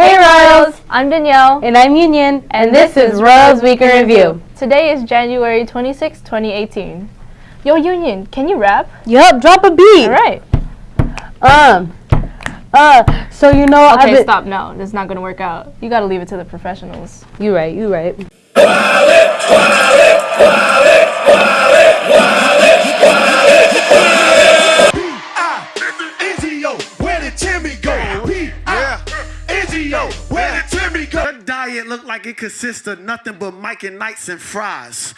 Hey Royals! I'm Danielle. And I'm Union. And this is Royals Week in Review. Today is January 26, 2018. Yo, Union, can you rap? Yup, drop a beat. All right. Um, uh, so you know Okay, I've stop. No, that's not going to work out. You got to leave it to the professionals. You right, you right. Her look like it consists of nothing but Mike and Knights and fries.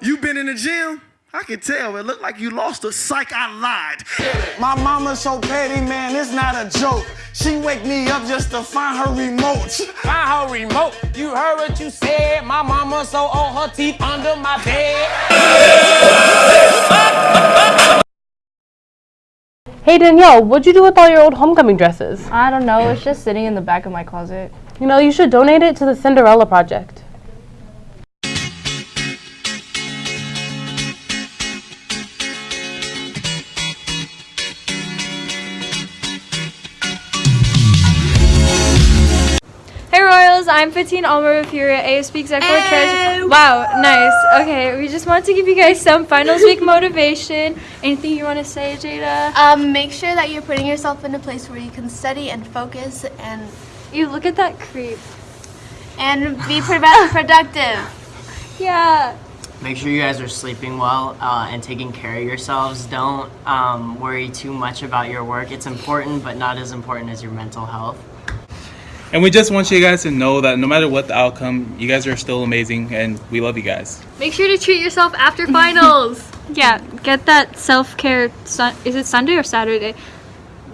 You been in the gym? I can tell. It looked like you lost a psych. I lied. My mama's so petty, man. It's not a joke. She wake me up just to find her remote. Find her remote. You heard what you said. My mama so old, her teeth under my bed. Hey Danielle, what'd you do with all your old homecoming dresses? I don't know. It's just sitting in the back of my closet. You know, you should donate it to the Cinderella Project. Hey Royals, I'm Fatine Almer Furia, ASB Executive Treasurer. Wow, nice. Okay, we just wanted to give you guys some finals week motivation. Anything you want to say, Jada? Um, make sure that you're putting yourself in a place where you can study and focus and You look at that creep. and be productive. Yeah. Make sure you guys are sleeping well uh, and taking care of yourselves. Don't um, worry too much about your work. It's important, but not as important as your mental health. And we just want you guys to know that no matter what the outcome, you guys are still amazing and we love you guys. Make sure to treat yourself after finals. yeah, get that self care. Is it Sunday or Saturday?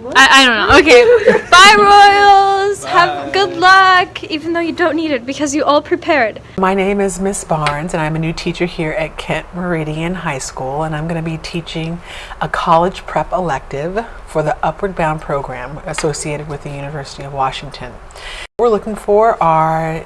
I, I don't know. Okay. Bye, Royals. Have good luck, even though you don't need it because you all prepared. My name is Miss Barnes, and I'm a new teacher here at Kent Meridian High School, and I'm going to be teaching a college prep elective for the Upward Bound program associated with the University of Washington. What We're looking for our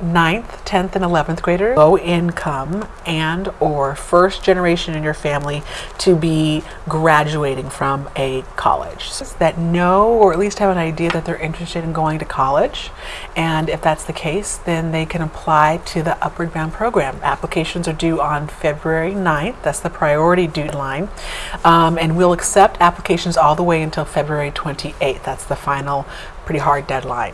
9th, 10th, and 11th graders, low income and or first generation in your family to be graduating from a college that know or at least have an idea that they're interested in going to college. And if that's the case, then they can apply to the Upward Bound program. Applications are due on February 9th. That's the priority deadline. Um, and we'll accept applications all the way until February 28th. That's the final pretty hard deadline.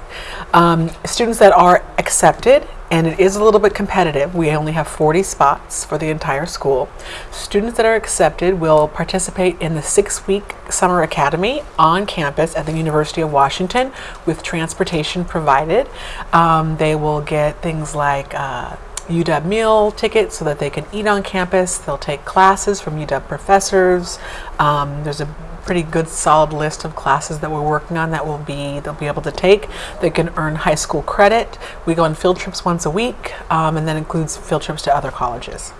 Um, students that are accepted, and it is a little bit competitive, we only have 40 spots for the entire school. Students that are accepted will participate in the six-week summer academy on campus at the University of Washington with transportation provided. Um, they will get things like uh, UW meal tickets so that they can eat on campus. They'll take classes from UW professors. Um, there's a pretty good solid list of classes that we're working on that will be they'll be able to take. They can earn high school credit. We go on field trips once a week, um, and that includes field trips to other colleges.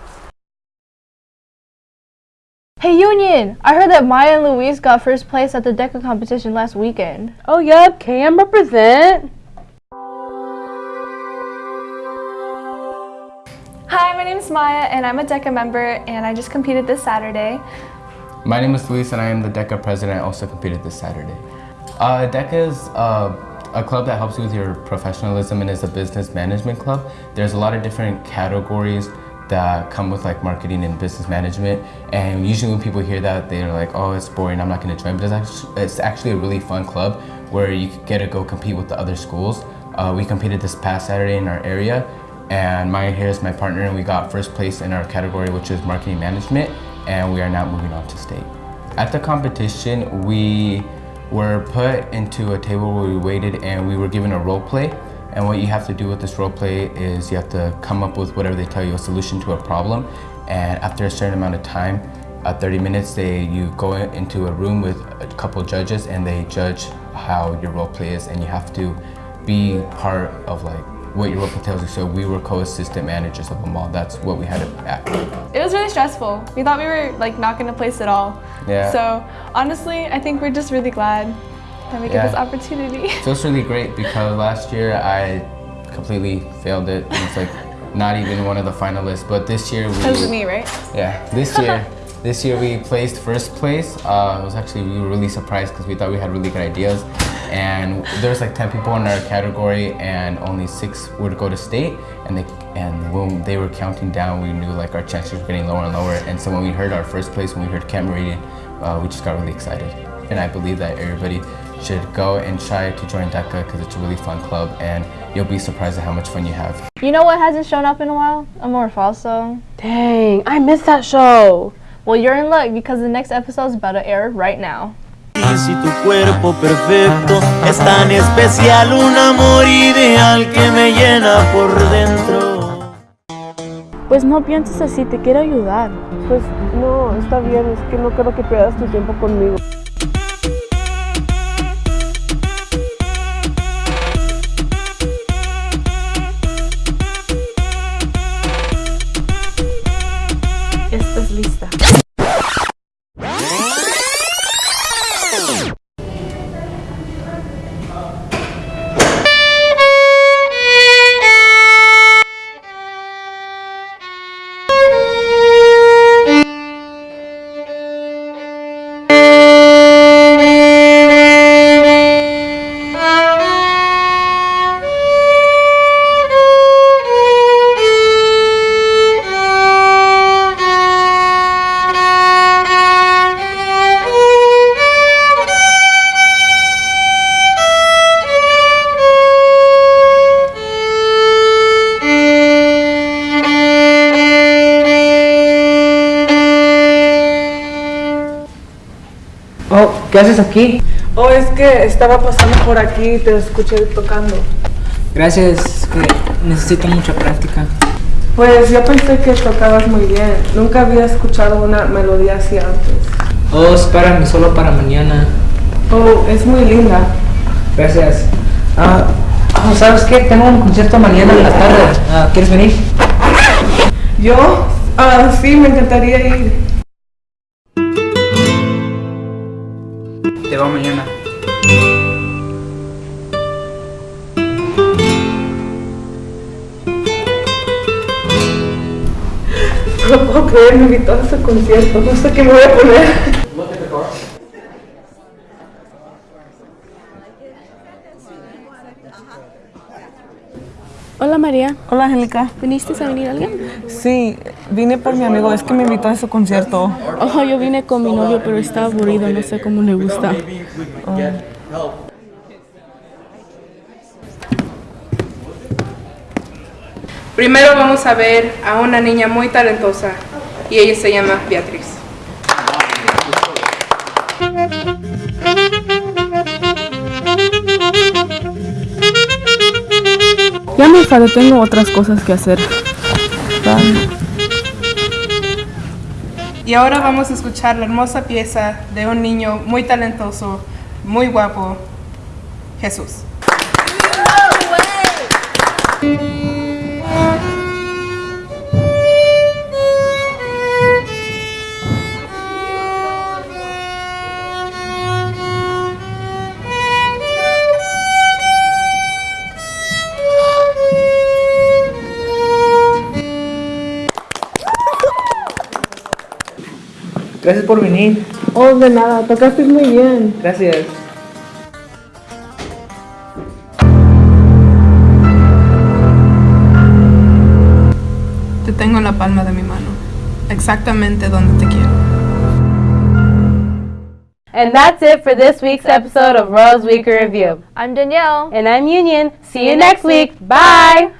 Hey, Union! I heard that Maya and Luis got first place at the DECA competition last weekend. Oh yep, KM represent. My name is Maya and I'm a DECA member and I just competed this Saturday. My name is Luis and I am the DECA president. I also competed this Saturday. Uh, DECA is uh, a club that helps you with your professionalism and is a business management club. There's a lot of different categories that come with like marketing and business management and usually when people hear that they're like oh it's boring I'm not going to join but it's actually, it's actually a really fun club where you get to go compete with the other schools. Uh, we competed this past Saturday in our area and Maya here is my partner and we got first place in our category which is marketing management and we are now moving on to state. At the competition we were put into a table where we waited and we were given a role play and what you have to do with this role play is you have to come up with whatever they tell you, a solution to a problem. And after a certain amount of time, uh, 30 minutes, they you go into a room with a couple judges and they judge how your role play is and you have to be part of like what your tells you. So we were co-assistant managers of them all. That's what we had to act. It was really stressful. We thought we were like not going to place at all. Yeah. So honestly, I think we're just really glad that we Yeah. get this opportunity. So it's really great because last year I completely failed it. It's like not even one of the finalists. But this year we Because of me, right? Yeah, this year, this year we placed first place. Uh, it was actually we were really surprised because we thought we had really good ideas, and there's like 10 people in our category and only six would go to state and they and when they were counting down we knew like our chances were getting lower and lower and so when we heard our first place when we heard Kent Meridian uh, we just got really excited and I believe that everybody should go and try to join DECA because it's a really fun club and you'll be surprised at how much fun you have. You know what hasn't shown up in a while? Amor Falso. Dang, I missed that show. Well, you're in luck because the next episode is about to air right now. Si tu cuerpo perfecto es tan especial, un amor ideal que me llena por dentro. Pues no pienses así, te quiero ayudar. Pues no, está bien, es que no quiero que pierdas tu tiempo conmigo. ¿Qué haces aquí? Oh, es que estaba pasando por aquí y te escuché tocando. Gracias, es que necesito mucha práctica. Pues yo pensé que tocabas muy bien. Nunca había escuchado una melodía así antes. Oh, espérame, solo para mañana. Oh, es muy linda. Gracias. Ah, oh, ¿sabes qué? Tengo un concierto mañana en la tarde. Ah, ¿Quieres venir? ¿Yo? Ah, sí, me encantaría ir. Te va mañana. No puedo creer, me invitó a su concierto. No sé qué me voy a poner. Hola María. Hola Angélica. ¿Viniste a venir alguien? Sí, vine por mi amigo, es que me invitó a su concierto. Ojo, yo vine con mi novio, pero está aburrido, no sé cómo le gusta. Primero vamos a ver a una niña muy talentosa y ella se llama Beatriz. Enfadé, tengo otras cosas que hacer. Y ahora vamos a escuchar la hermosa pieza de un niño muy talentoso, muy guapo, Jesús. Gracias por venir. Oh, de nada, tocaste muy bien. Gracias. Te tengo en la palma de mi mano, exactamente donde te quiero. And that's it for this week's episode of Rose Week Review. I'm Danielle. And I'm Union. See you next week. Bye.